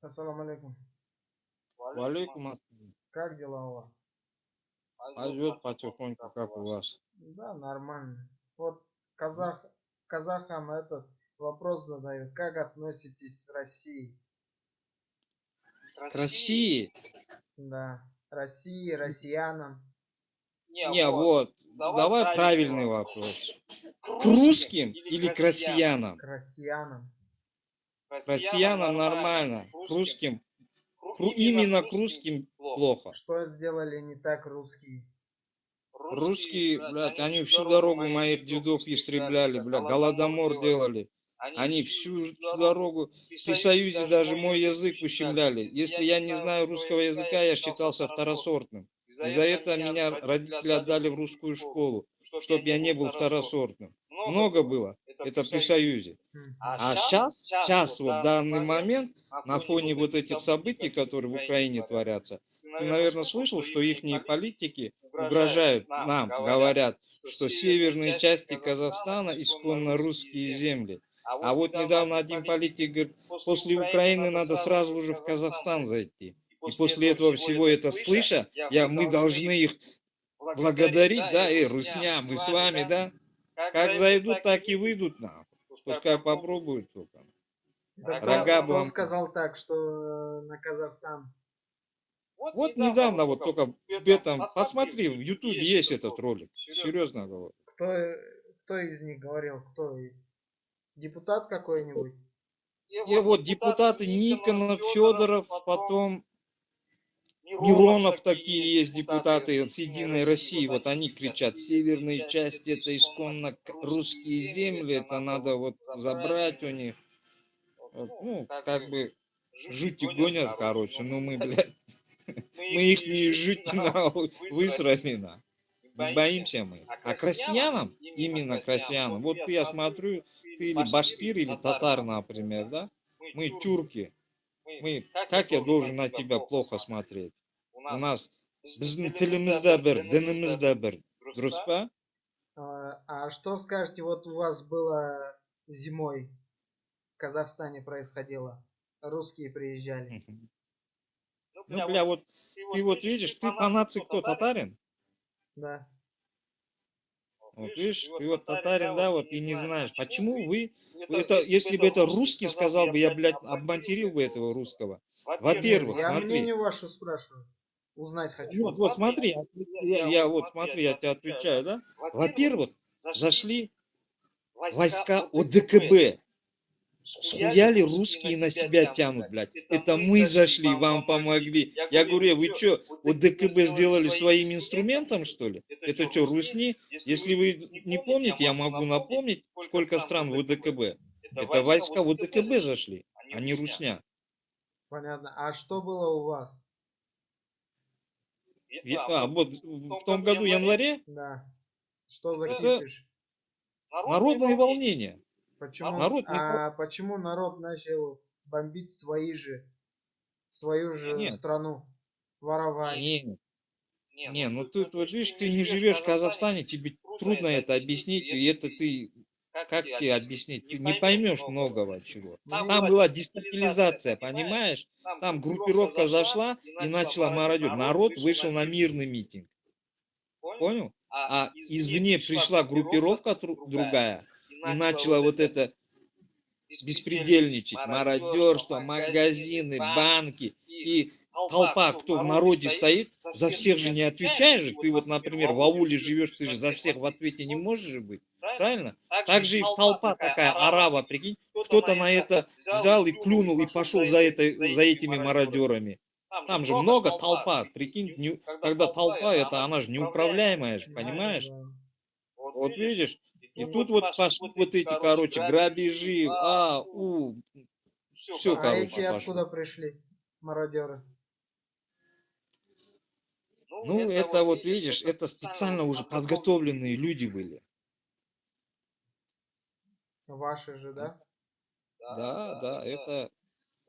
Ассаламу алейкум. Валейкум ассалам. Как дела у вас? Пойдет потихоньку, как у вас. Да, нормально. Вот казах, казахам этот вопрос задают. Как относитесь к России? К России? Да. России, россиянам. Не, вот, давай правильный вопрос. К русским или к россиянам? К россиянам. Россиянам нормально, к русским, кру- именно к русским плохо. Что сделали не так русские? Русские, блядь, они всю дорогу моих дедов истребляли, блядь, голодомор делали. Они всю дорогу при Союзе даже мой язык ущемляли. Если я не знаю русского языка, я считался второсортным. И за это меня родители отдали в русскую школу, чтобы я не был второсортным. Много было, это при Союзе. Мгм. А сейчас, сейчас, вот в данный момент, на фоне вот этих событий, которые в Украине творятся, ты, наверное, слышал, что их политики угрожают нам, говорят, что северные части Казахстана исконно русские земли. А вот недавно один политик говорит, после Украины надо сразу же в Казахстан зайти. И после этого всего это слыша, я, мы должны их благодарить, да, э, Русня, мы с вами, да. Как зайдут, так и выйдут нам. Пускай попробуют только. Так Рога кто, сказал так, что э, на Казахстан? Вот недавно, вот только в этом, посмотри, в Ютубе есть этот ролик. Серьезно говорю. Кто, э, кто из них говорил? Кто? Депутат какой-нибудь? И вот депутаты Никонов, Федоров, потом Миронов такие есть депутаты с Единой России, вот они кричат, северные части это исконно русские земли, это надо вот забрать у них. Вот, Ну, как бы жути гонят, короче, ну мы, блядь, мы их не жуть высрали на. Боимся мы. А к россиянам, именно к россиянам, вот я смотрю, ты или башкир, или татар, например, да? Мы тюрки. Мы, как я должен на тебя плохо смотреть? У нас біздің тілімізде бір, дінімізде бір. Дұрыс па? А, а что скажете, вот у вас было зимой в Казахстане происходило? Русские приезжали. Ну, бля, вот ты вот видишь, ты по нации кто, татарин? Да. Вот видишь, ты вот татарин, да, вот и не знаешь. Почему вы, это, если бы это русский сказал бы, я, блядь, обматерил бы этого русского. Во-первых, Я смотри. мнение ваше спрашиваю. Узнать хочу. Вот, вот смотри, я, я вот смотри, я тебе отвечаю, да? Во-первых, зашли войска ОДКБ. Схуяли русские на себя тянут, блядь. Это мы зашли, вам помогли. Я говорю, вы что, ОДКБ сделали своим инструментом, что ли? Это что, русни? Если вы не помните, я могу напомнить, сколько стран в ОДКБ. Это войска в ОДКБ зашли, а не русня. Понятно. А что было у вас? А, вот в том году, в январе, Да. Что за Это кипиш? народные волнения. Почему, народ не а почему народ начал бомбить свои же, свою же Нет. страну? Воровать. Не, не, ну ты вот видишь, ты не живешь в Казахстане, тебе трудно это объяснить, и это ты, как тебе объяснить, ты не поймешь многого чего. Там была дестабилизация, понимаешь? Там группировка зашла и начала мародер. Народ вышел на мирный митинг, понял? А извне пришла группировка другая и начала вот это беспредельничать, мародерство, магазины, банки и толпа, кто в народе стоит, за всех же не отвечаешь. же. Ты вот, например, в ауле живешь, ты же за всех в ответе не можешь же быть, правильно? Так же и толпа такая, арава, прикинь, кто-то на это взял и плюнул и пошел за, это, за этими мародерами. Там же много толпа, прикинь, не- когда толпа, это она же неуправляемая, же, понимаешь? Да. Вот видишь, и тут вот пошли вот эти, короче, грабежи, а, у, все, А короче, эти откуда пришли? Мародеры. Ну, это вот, видишь, это специально уже подготовленные люди были. Ваши же, да? Да, да, это,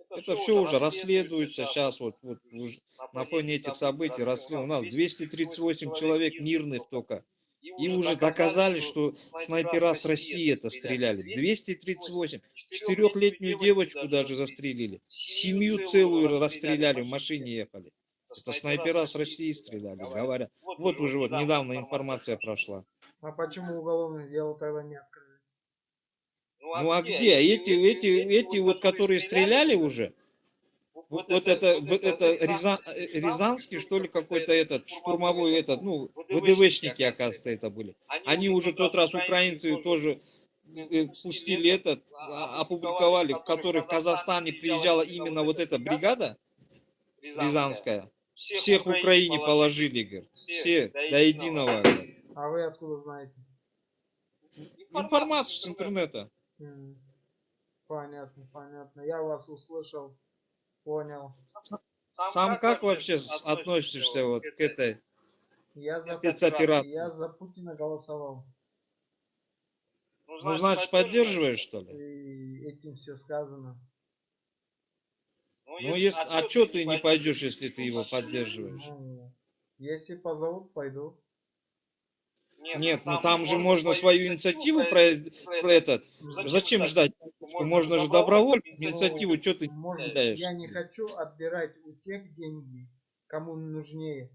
это все уже расследуется сейчас, вот, вот уже на фоне этих событий расследуют. У нас 238 человек мирных только И уже доказали, что снайпера с России это стреляли. 238. Четырехлетнюю девочку даже застрелили. Семью целую расстреляли, в машине ехали. Это снайпера с России стреляли, говорят. Вот уже вот недавно информация прошла. А почему уголовное дело тогда не открыли? Ну а где? Эти, эти, эти вот, которые стреляли уже, вот, вот это, вот это Рязан, э, Рязанский, что ли, какой-то этот, штурмовой этот, ну, ВДВшники, оказывается, это были. Они уже тот раз украинцы тоже э, пустили этот, а- опубликовали, в который в Казахстане приезжала именно вот эта бригада рязанская. Всех в Украине положили, говорит. Все, до единого. А вы откуда знаете? Информацию с интернета. Понятно, понятно. Я вас услышал, понял. Сам как вообще с- относишься вот к этой? Я за, Спецоперация. я за Путина голосовал. Ну, значит, поддерживаешь, что ли? И этим все сказано. Ну, если, а что ты не пойдешь, если ты его поддерживаешь? Ну, если позовут, пойду. Нет, ну там же можно свою инициативу про, про этот. Зачем ждать? Можно же добровольно инициативу, что ты Может, теряешь? я не хочу отбирать у тех деньги, кому нужнее.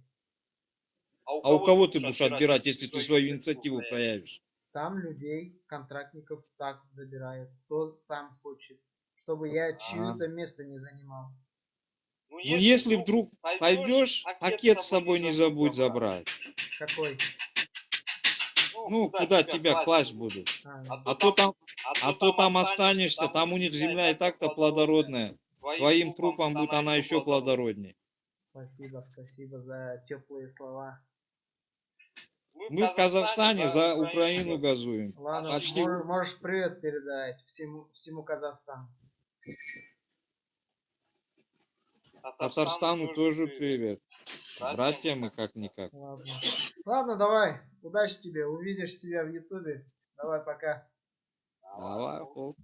А у кого ты будешь отбирать, если ты свою инициативу проявишь? Там людей, контрактников так забирают, кто сам хочет, чтобы я чье-то место не занимал. Ну, если вдруг пойдешь, пакет с собой не забудь забрать. Какой? Ну, куда тебя класть будут? А, А то там, а то там останешься, там у них земля и так-то плодородная. Твоим трупом будет она еще плодороднее. спасибо, спасибо за теплые слова. Мы в Казахстане за Украину газуем. Ладно, Почти. мор- можешь привет передать всему, всему Казахстану. Татарстану тоже привет. Братья мы как-никак. Ладно. Ладно, давай. Удачи тебе. Увидишь себя в Ютубе. Давай, пока. Давай, хоп.